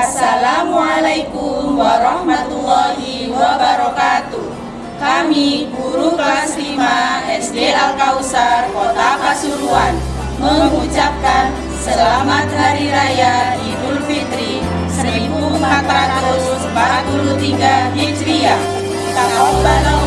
Assalamualaikum warahmatullahi wabarakatuh. Kami guru kelas 5 SD Al Kausar Kota Pasuruan mengucapkan selamat hari raya Idul Fitri 1443 Hijriah. Taqabbalallahu